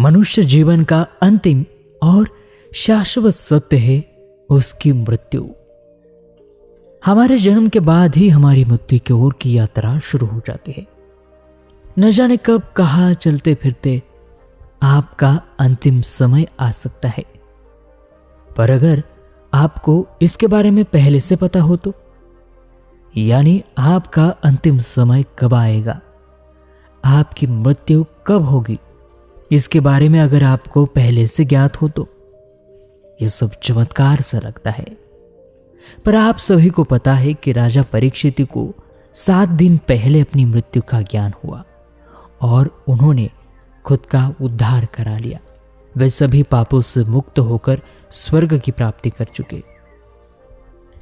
मनुष्य जीवन का अंतिम और शाश्वत सत्य है उसकी मृत्यु। हमारे जन्म के बाद ही हमारी मृत्यु की ओर की यात्रा शुरू हो जाती है। न जाने कब, कहा चलते फिरते आपका अंतिम समय आ सकता है। पर अगर आपको इसके बारे में पहले से पता हो तो यानी आपका अंतिम समय कब आएगा? आपकी मृत्यु कब होगी? इसके बारे में अगर आपको पहले से ज्ञात हो तो यह सब चमत्कार सा लगता है। पर आप सभी को पता है कि राजा परीक्षित को सात दिन पहले अपनी मृत्यु का ज्ञान हुआ और उन्होंने खुद का उद्धार करा लिया। वे सभी पापों से मुक्त होकर स्वर्ग की प्राप्ति कर चुके।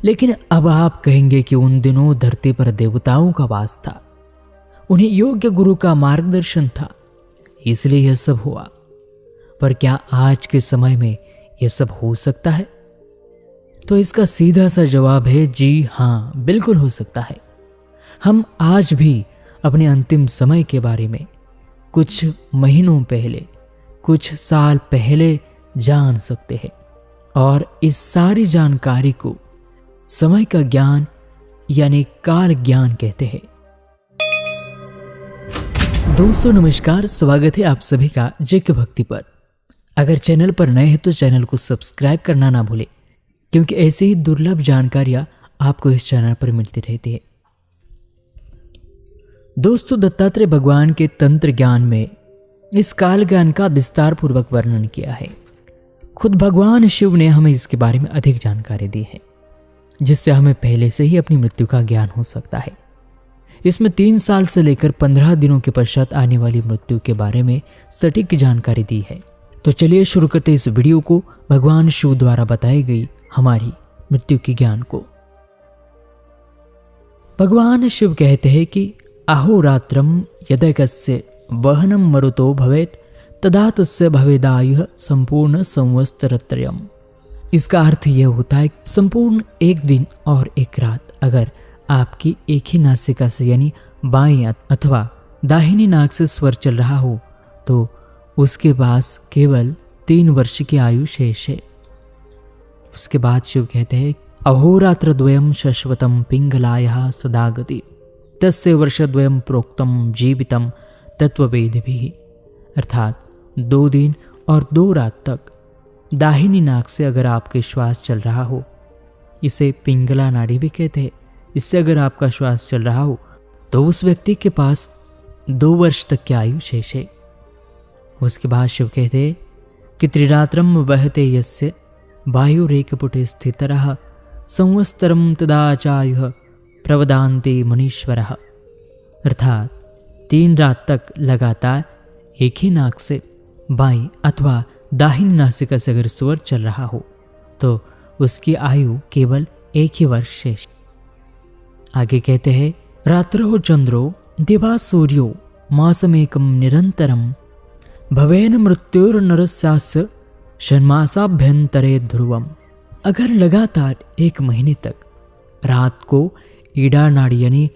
लेकिन अब आप कहेंगे कि उन दिनों धरती पर देवताओं का वास था। उन्हें योग्य गुरु का मार्गदर्शन था। इसलिए यह सब हुआ। पर क्या आज के समय में यह सब हो सकता है? तो इसका सीधा सा जवाब है, जी हाँ, बिल्कुल हो सकता है। हम आज भी अपने अंतिम समय के बारे में कुछ महीनों पहले, कुछ साल पहले जान सकते हैं। और इस सारी जानकारी को समय का ज्ञान, यानी काल ज्ञान कहते हैं। दोस्तों, नमस्कार, स्वागत है आप सभी का जग भक्ति पर। अगर चैनल पर नए हैं तो चैनल को सब्सक्राइब करना ना भूलें, क्योंकि ऐसे ही दुर्लभ जानकारियाँ आपको इस चैनल पर मिलती रहती है। दोस्तों, दत्तात्रेय भगवान के तंत्र ज्ञान में इस काल ज्ञान का विस्तार पूर्वक वर्णन किया है। खुद भगवान शिव ने हमें इसके बारे में अधिक जानकारी दी है, जिससे हमें पहले से ही अपनी मृत्यु का ज्ञान हो सकता है। इसमें तीन साल से लेकर पंद्रह दिनों के पश्चात आने वाली मृत्यु के बारे में सटीक जानकारी दी है। तो चलिए शुरू करते इस वीडियो को। भगवान शिव द्वारा बताई गई हमारी मृत्यु के ज्ञान को। भगवान शिव कहते हैं कि अहोरात्रम यदकस्य वहनम मरुतो भवेत, तदा तस्य भवेदायु संपूर्ण संवस्तरत्रयम इसका अर्थ यह होता है संपूर्ण एक दिन और एक रात अगर आपकी एक ही नासिका से, यानी बाएँ अथवा दाहिनी नाक से स्वर चल रहा हो तो उसके पास केवल तीन वर्ष की आयु शेष है। उसके बाद शिव कहते हैं अहोरात्र द्वयम शश्वतम पिंगलाया सदागति, तस्य वर्षद्वयम प्रोक्तम जीवितम तत्ववेद भी अर्थात दो दिन और दो रात तक दाहिनी नाक से अगर आपके श्वास चल रहा हो, इसे पिंगला नाड़ी भी कहते हैं। इससे अगर आपका श्वास चल रहा हो तो उस व्यक्ति के पास दो वर्ष तक की आयु शेष है। उसके बाद शिव कहते कि त्रिरात्रम बहते यस्य स्थित संवस्तरम तदाचायु प्रवदांते मुनीश्वर। अर्थात, तीन रात तक लगातार एक ही नाक से बाई अथवा दाहिनी नासिका से अगर स्वर चल रहा हो तो उसकी आयु केवल एक ही वर्ष शेष। आगे कहते हैं, रात्रो चंद्रो, दिवा सूर्यो मासमेकम निरंतरम। भवेन मृत्युर्नरस्यास्य षण्मासाभ्यंतरे ध्रुवम। अगर लगातार एक महीने तक, रात को ईडा नाड़ी यानी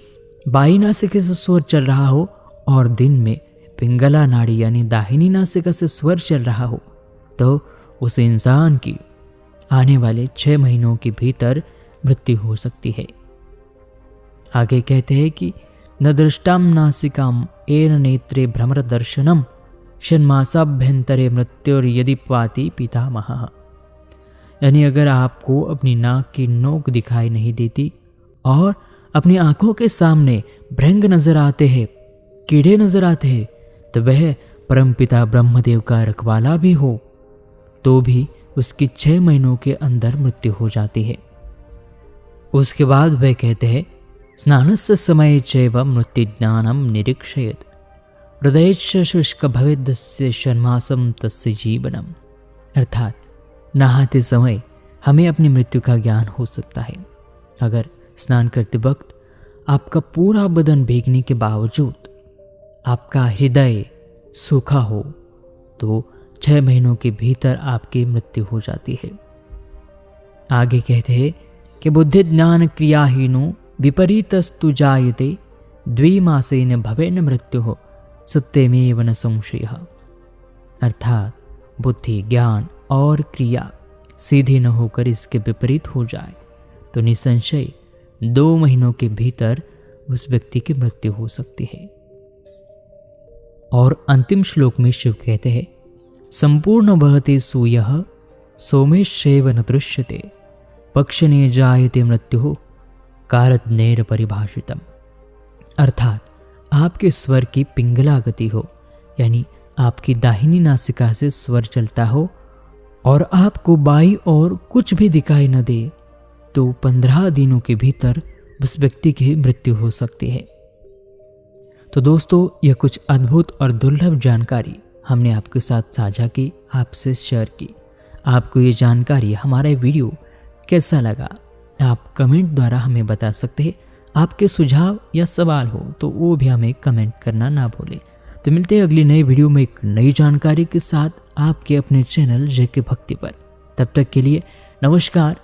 बाई नासिका से स्वर चल रहा हो, और दिन में पिंगला नाड़ी यानी दाहिनी नासिका से स्वर चल रहा हो तो उस इंसान की आने वाले छह महीनों के भीतर मृत्यु हो सकती है। आगे कहते हैं कि न दृष्टाम नासिकाम एन नेत्रे भ्रमर दर्शनम षण्मासाभ्यंतरे मृत्युर यदि पाती पितामह। यानी अगर आपको अपनी नाक की नोक दिखाई नहीं देती और अपनी आँखों के सामने भ्रंग नज़र आते हैं, कीड़े नज़र आते हैं तो वह परमपिता ब्रह्मदेव का रखवाला भी हो तो भी उसकी छह महीनों के अंदर मृत्यु हो जाती है। उसके बाद वह कहते हैं स्नान से समय चैव मृत्युज्ञानम निरीक्षयत। हृदय शुष्क भवेदस्य शर्मासम तस्य जीवनम। अर्थात, नहाते समय हमें अपनी मृत्यु का ज्ञान हो सकता है। अगर स्नान करते वक्त आपका पूरा बदन भीगने के बावजूद आपका हृदय सूखा हो तो छह महीनों के भीतर आपकी मृत्यु हो जाती है। आगे कहते हैं कि बुद्धि ज्ञान क्रियाहीनो विपरीतस्तु जायते, द्विमासेन भवेन मृत्यु, सत्यमेव न संशय। अर्थात, बुद्धि, ज्ञान और क्रिया सीधी न होकर इसके विपरीत हो जाए। तो निसंशय, दो महीनों के भीतर उस व्यक्ति की मृत्यु हो सकती है। और अंतिम श्लोक में शिव कहते हैं, संपूर्ण बहते सूय सोमेशेव न दृश्यते पक्षने जायते मृत्यु कारज्ञेर परिभाषितम। अर्थात, आपके स्वर की पिंगला गति हो, यानी आपकी दाहिनी नासिका से स्वर चलता हो, और आपको बाई और कुछ भी दिखाई न दे तो पंद्रह दिनों के भीतर उस व्यक्ति की मृत्यु हो सकती है। तो दोस्तों, यह कुछ अद्भुत और दुर्लभ जानकारी हमने आपके साथ साझा की, आपसे शेयर की। आपको ये जानकारी, हमारा वीडियो कैसा लगा? आप कमेंट द्वारा हमें बता सकते हैं, आपके सुझाव या सवाल हो तो वो भी हमें कमेंट करना ना भूलें। तो मिलते हैं अगली नई वीडियो में एक नई जानकारी के साथ आपके अपने चैनल जेके भक्ति पर। तब तक के लिए नमस्कार।